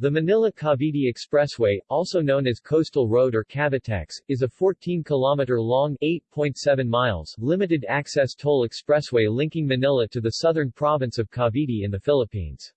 The Manila-Cavite Expressway, also known as Coastal Road or Cavitex, is a 14-kilometer-long (8.7 miles) limited-access toll expressway linking Manila to the southern province of Cavite in the Philippines.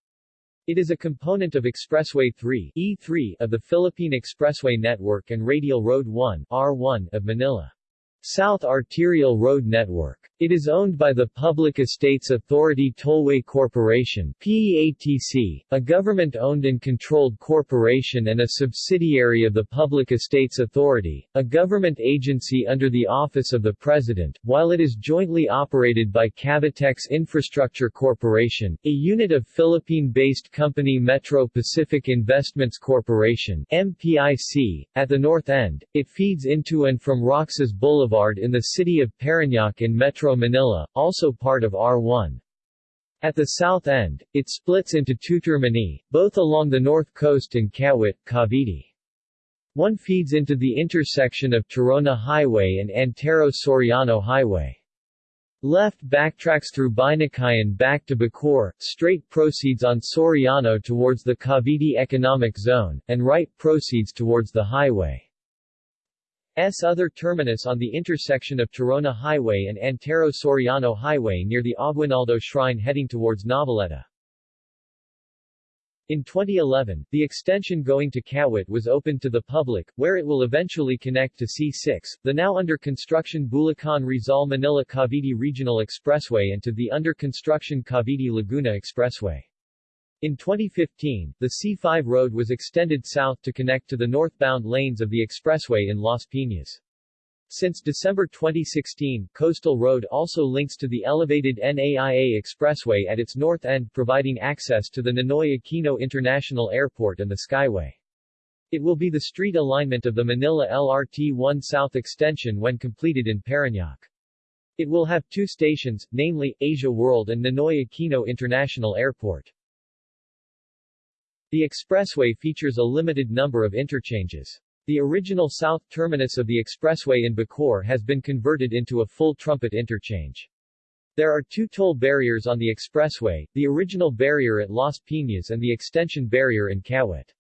It is a component of Expressway 3 E3 of the Philippine Expressway Network and Radial Road 1 R1 of Manila. South Arterial Road Network. It is owned by the Public Estates Authority Tollway Corporation PEATC, a government-owned and controlled corporation and a subsidiary of the Public Estates Authority, a government agency under the Office of the President, while it is jointly operated by Cavitex Infrastructure Corporation, a unit of Philippine-based company Metro Pacific Investments Corporation MPIC. At the north end, it feeds into and from Roxas Boulevard in the city of Parañaque in Metro Metro Manila, also part of R1. At the south end, it splits into two termini, both along the north coast and Kawit, Cavite. One feeds into the intersection of Tirona Highway and Antero Soriano Highway. Left backtracks through Binakayan back to Bacoor, straight proceeds on Soriano towards the Cavite Economic Zone, and right proceeds towards the highway. S other terminus on the intersection of Tirona Highway and Antero Soriano Highway near the Aguinaldo Shrine heading towards Noveleta. In 2011, the extension going to Kawit was opened to the public, where it will eventually connect to C6, the now under construction Bulacan-Rizal Manila-Cavite Regional Expressway and to the under construction Cavite-Laguna Expressway. In 2015, the C5 road was extended south to connect to the northbound lanes of the expressway in Las Piñas. Since December 2016, Coastal Road also links to the elevated NAIA Expressway at its north end providing access to the Ninoy Aquino International Airport and the Skyway. It will be the street alignment of the Manila LRT-1 South extension when completed in Parañaque. It will have two stations, namely, Asia World and Ninoy Aquino International Airport. The expressway features a limited number of interchanges. The original south terminus of the expressway in Bacoor has been converted into a full trumpet interchange. There are two toll barriers on the expressway, the original barrier at Las Piñas and the extension barrier in Kawit.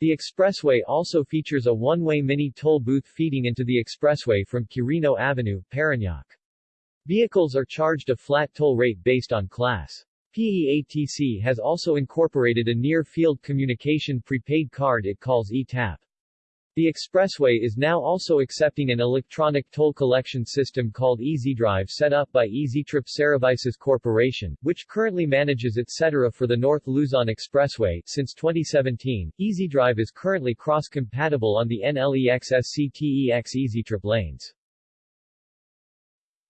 The expressway also features a one-way mini toll booth feeding into the expressway from Quirino Avenue, Parañaque. Vehicles are charged a flat toll rate based on class. PEATC has also incorporated a near-field communication prepaid card it calls eTap. The expressway is now also accepting an electronic toll collection system called EasyDrive set up by EasyTrip Services Corporation, which currently manages etc. for the North Luzon Expressway. Since 2017, EasyDrive is currently cross-compatible on the NLEX-SCTEX EasyTrip lanes.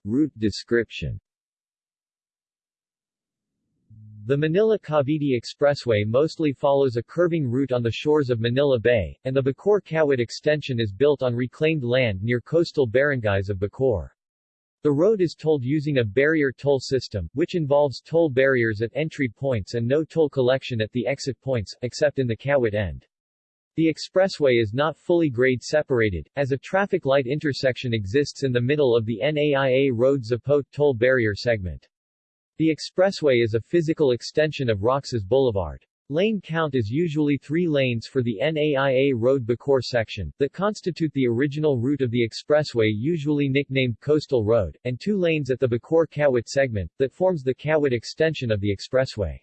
Route description the Manila-Cavite Expressway mostly follows a curving route on the shores of Manila Bay, and the Bacoor-Kawit extension is built on reclaimed land near coastal barangays of Bacoor. The road is tolled using a barrier toll system, which involves toll barriers at entry points and no toll collection at the exit points, except in the Kawit end. The expressway is not fully grade separated, as a traffic light intersection exists in the middle of the NAIA Road Zapote toll barrier segment. The expressway is a physical extension of Roxas Boulevard. Lane count is usually three lanes for the NAIA Road Bacoor section, that constitute the original route of the expressway usually nicknamed Coastal Road, and two lanes at the Bacoor-Kawit segment, that forms the Kawit extension of the expressway.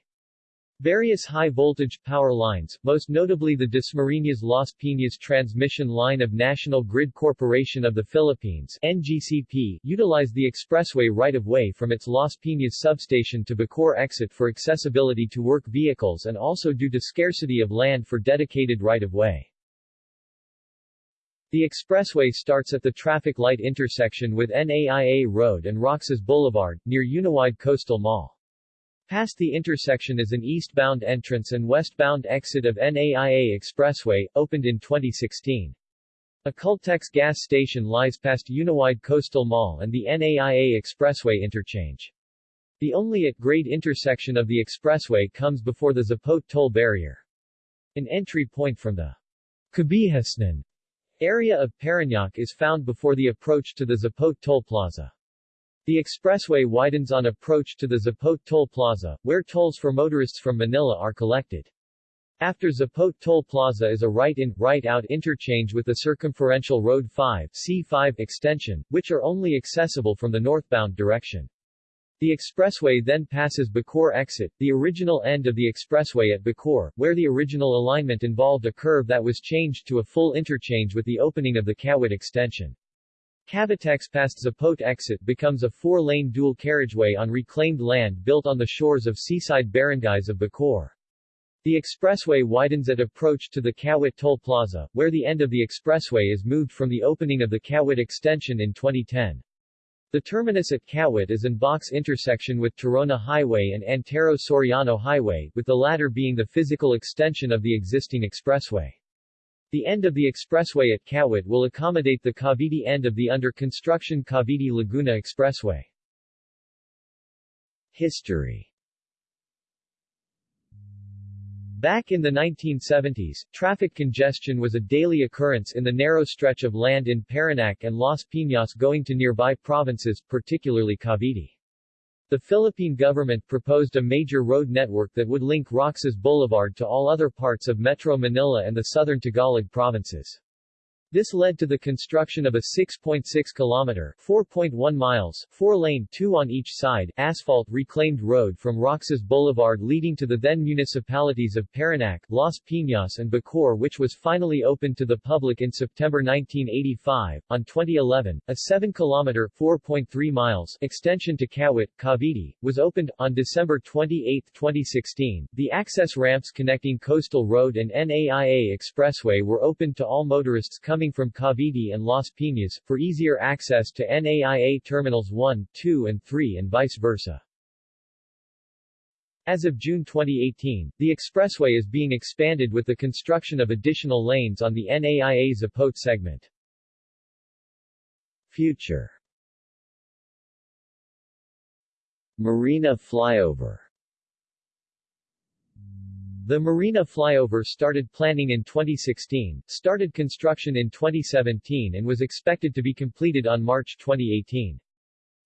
Various high-voltage power lines, most notably the Dasmariñas Las Piñas transmission line of National Grid Corporation of the Philippines NGCP, utilize the expressway right-of-way from its Las Piñas substation to Bacoor exit for accessibility to work vehicles and also due to scarcity of land for dedicated right-of-way. The expressway starts at the traffic light intersection with NAIA Road and Roxas Boulevard, near Uniwide Coastal Mall. Past the intersection is an eastbound entrance and westbound exit of NAIA Expressway, opened in 2016. A Caltex gas station lies past Uniwide Coastal Mall and the NAIA Expressway interchange. The only at-grade intersection of the expressway comes before the Zapote toll barrier. An entry point from the Cabihasnan area of Parañaque is found before the approach to the Zapote toll plaza. The expressway widens on approach to the Zapote Toll Plaza, where tolls for motorists from Manila are collected. After Zapote Toll Plaza is a right-in, right-out interchange with the Circumferential Road 5 C5 extension, which are only accessible from the northbound direction. The expressway then passes Bacoor exit, the original end of the expressway at Bacoor, where the original alignment involved a curve that was changed to a full interchange with the opening of the Kawit extension. Cavitex past Zapote exit becomes a four-lane dual carriageway on reclaimed land built on the shores of seaside barangays of Bacoor. The expressway widens at approach to the Kawit Toll Plaza, where the end of the expressway is moved from the opening of the Kawit extension in 2010. The terminus at Kawit is an box intersection with Tirona Highway and Antero Soriano Highway, with the latter being the physical extension of the existing expressway. The end of the expressway at Kawit will accommodate the Cavite end of the under-construction Cavite-Laguna Expressway. History Back in the 1970s, traffic congestion was a daily occurrence in the narrow stretch of land in Parañaque and Las Piñas going to nearby provinces, particularly Cavite. The Philippine government proposed a major road network that would link Roxas Boulevard to all other parts of Metro Manila and the southern Tagalog provinces. This led to the construction of a 6.6-kilometer (4.1 miles), four-lane two on each side, asphalt reclaimed road from Roxas Boulevard leading to the then municipalities of Parañaque, Las Piñas and Bacoor which was finally opened to the public in September 1985. On 2011, a 7-kilometer (4.3 miles) extension to Kawit, Cavite, was opened. On December 28, 2016, the access ramps connecting Coastal Road and NAIA Expressway were opened to all motorists coming coming from Cavite and Las Piñas, for easier access to NAIA Terminals 1, 2 and 3 and vice versa. As of June 2018, the expressway is being expanded with the construction of additional lanes on the NAIA Zapote segment. Future Marina Flyover the Marina Flyover started planning in 2016, started construction in 2017 and was expected to be completed on March 2018.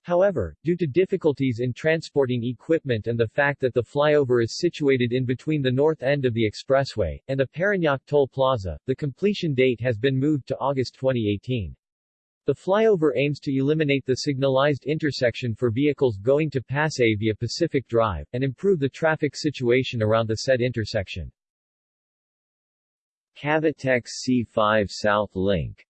However, due to difficulties in transporting equipment and the fact that the flyover is situated in between the north end of the expressway, and the Parañaque Toll Plaza, the completion date has been moved to August 2018. The flyover aims to eliminate the signalized intersection for vehicles going to Pasay via Pacific Drive, and improve the traffic situation around the said intersection. Cavitex C5 South Link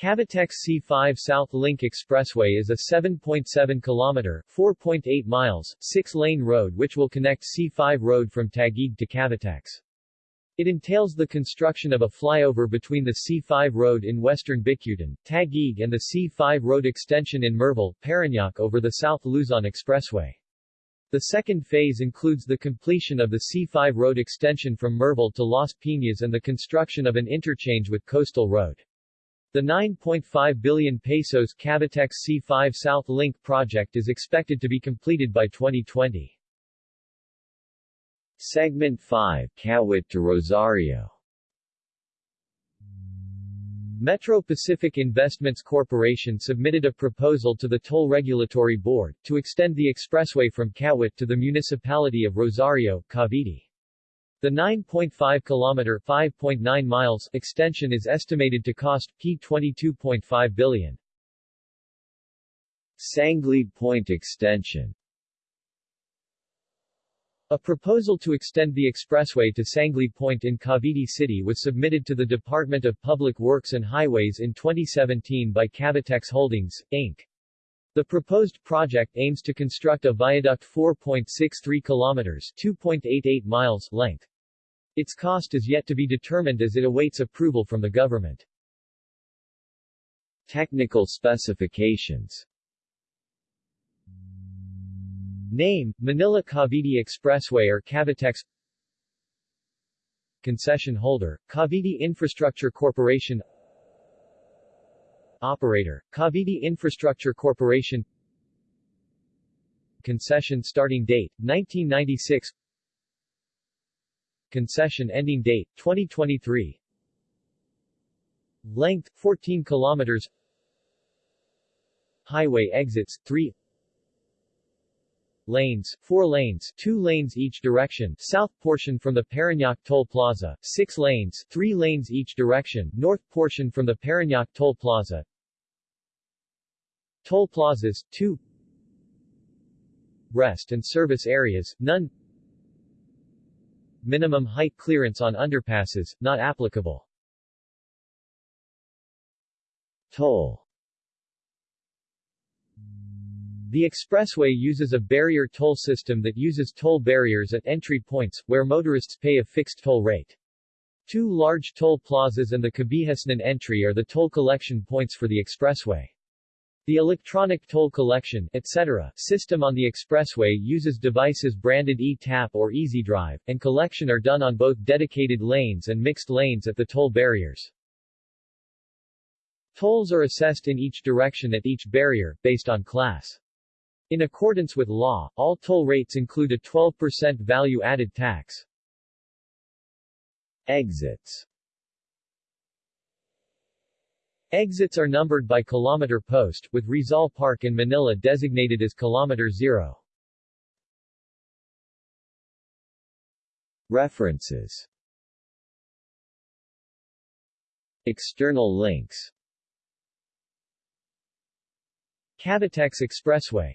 Cavitex C5 South Link Expressway is a 7.7 kilometer, 4.8 miles, 6-lane road which will connect C5 road from Taguig to Cavitex. It entails the construction of a flyover between the C5 road in western Bicutan, Taguig and the C5 road extension in Merval, Parañaque over the South Luzon Expressway. The second phase includes the completion of the C5 road extension from Merval to Las Piñas and the construction of an interchange with Coastal Road. The 9.5 billion pesos Cavitex C5 South Link project is expected to be completed by 2020. Segment 5 Kawit to Rosario Metro Pacific Investments Corporation submitted a proposal to the Toll Regulatory Board, to extend the expressway from Kawit to the municipality of Rosario, Cavite. The 9.5-kilometer (5.9 miles) extension is estimated to cost P22.5 billion. Sangley Point Extension a proposal to extend the expressway to Sangley Point in Cavite City was submitted to the Department of Public Works and Highways in 2017 by Cavitex Holdings, Inc. The proposed project aims to construct a viaduct 4.63 kilometers 2.88 miles length. Its cost is yet to be determined as it awaits approval from the government. Technical specifications Name, Manila-Cavite Expressway or Cavitex. Concession holder, Cavite Infrastructure Corporation. Operator, Cavite Infrastructure Corporation. Concession starting date, 1996 Concession ending date, 2023 Length, 14 kilometers. Highway exits, 3 lanes, 4 lanes, 2 lanes each direction, south portion from the Parañaque Toll Plaza, 6 lanes, 3 lanes each direction, north portion from the Parañaque Toll Plaza. Toll plazas, 2 Rest and service areas, none Minimum height clearance on underpasses, not applicable. Toll The expressway uses a barrier toll system that uses toll barriers at entry points, where motorists pay a fixed toll rate. Two large toll plazas and the Cabihasnan entry are the toll collection points for the expressway. The electronic toll collection etc. system on the expressway uses devices branded e-tap or EasyDrive, and collection are done on both dedicated lanes and mixed lanes at the toll barriers. Tolls are assessed in each direction at each barrier, based on class. In accordance with law, all toll rates include a 12% value-added tax. Exits Exits are numbered by kilometer post, with Rizal Park in Manila designated as kilometer zero. References External links Cavitex Expressway